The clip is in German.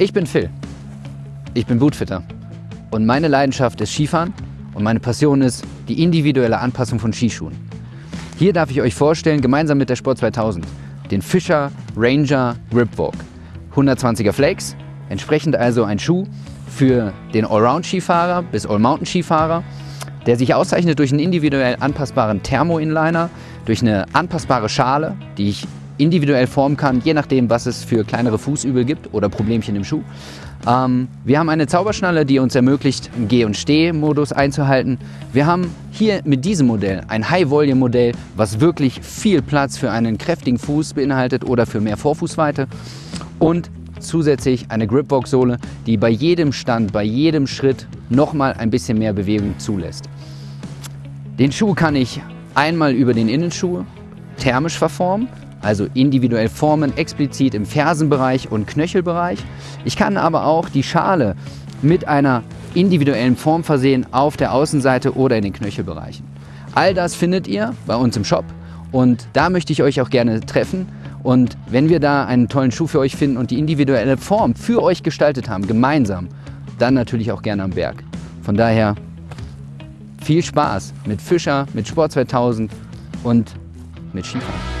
Ich bin Phil. Ich bin Bootfitter. Und meine Leidenschaft ist Skifahren und meine Passion ist die individuelle Anpassung von Skischuhen. Hier darf ich euch vorstellen, gemeinsam mit der Sport 2000, den Fischer Ranger Gripwalk. 120er Flakes, entsprechend also ein Schuh für den Allround-Skifahrer bis All-Mountain-Skifahrer, der sich auszeichnet durch einen individuell anpassbaren Thermo-Inliner, durch eine anpassbare Schale, die ich individuell formen kann, je nachdem, was es für kleinere Fußübel gibt oder Problemchen im Schuh. Ähm, wir haben eine Zauberschnalle, die uns ermöglicht, einen Geh- und Steh-Modus einzuhalten. Wir haben hier mit diesem Modell ein High-Volume-Modell, was wirklich viel Platz für einen kräftigen Fuß beinhaltet oder für mehr Vorfußweite. Und zusätzlich eine Gripbox-Sohle, die bei jedem Stand, bei jedem Schritt nochmal ein bisschen mehr Bewegung zulässt. Den Schuh kann ich einmal über den Innenschuh thermisch verformen, also individuell formen, explizit im Fersenbereich und Knöchelbereich. Ich kann aber auch die Schale mit einer individuellen Form versehen auf der Außenseite oder in den Knöchelbereichen. All das findet ihr bei uns im Shop und da möchte ich euch auch gerne treffen. Und wenn wir da einen tollen Schuh für euch finden und die individuelle Form für euch gestaltet haben, gemeinsam, dann natürlich auch gerne am Berg. Von daher viel Spaß mit Fischer, mit Sport 2000 und mit Skifahren.